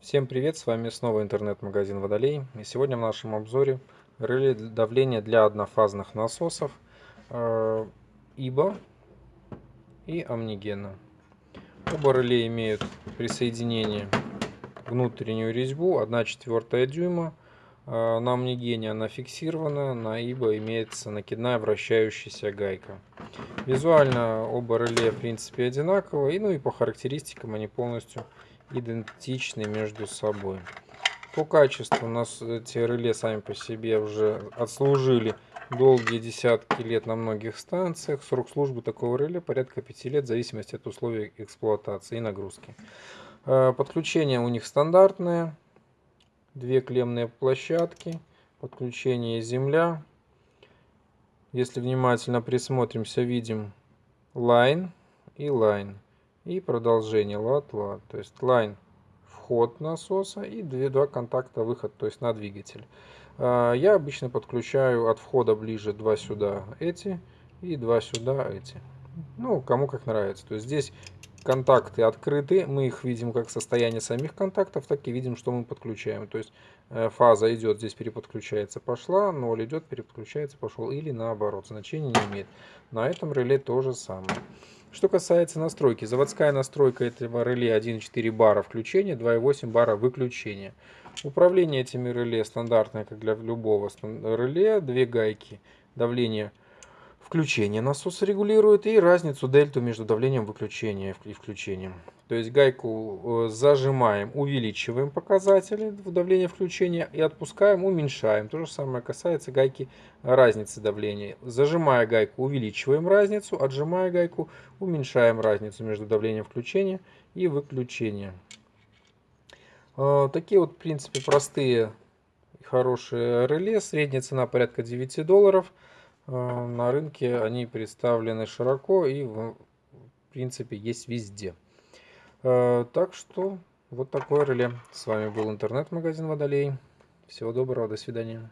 Всем привет, с вами снова интернет-магазин Водолей. И сегодня в нашем обзоре реле давления для однофазных насосов э, ИБА и Амнигена. Оба реле имеют присоединение внутреннюю резьбу 1,4 дюйма. Э, на Амнигене она фиксирована, на ИБА имеется накидная вращающаяся гайка. Визуально оба реле в принципе одинаковые, ну и по характеристикам они полностью идентичны между собой. По качеству у нас эти реле сами по себе уже отслужили долгие десятки лет на многих станциях. Срок службы такого реле порядка 5 лет в зависимости от условий эксплуатации и нагрузки. Э, подключение у них стандартное. Две клеммные площадки. Подключение земля. Если внимательно присмотримся, видим line и line и продолжение лад-лад. То есть line вход насоса и два контакта выход, то есть на двигатель. А, я обычно подключаю от входа ближе два сюда эти и два сюда эти. Ну, кому как нравится. То есть здесь контакты открыты, мы их видим как состояние самих контактов, так и видим, что мы подключаем. То есть э, фаза идет, здесь переподключается, пошла, 0 идет, переподключается, пошел, или наоборот, значения не имеет. На этом реле то же самое. Что касается настройки, заводская настройка этого реле 1.4 бара включения, 2.8 бара выключения. Управление этими реле стандартное, как для любого реле, две гайки, давление включения насоса регулирует и разницу дельту между давлением выключения и включением. То есть гайку э, зажимаем, увеличиваем показатели давления включения и отпускаем, уменьшаем. То же самое касается гайки разницы давления. Зажимая гайку, увеличиваем разницу, отжимая гайку, уменьшаем разницу между давлением включения и выключения. Э, такие вот, в принципе, простые и хорошие реле. Средняя цена порядка 9 долларов. Э, на рынке они представлены широко и, в принципе, есть везде. Э, так что вот такое реле. С вами был интернет-магазин Водолей. Всего доброго, до свидания.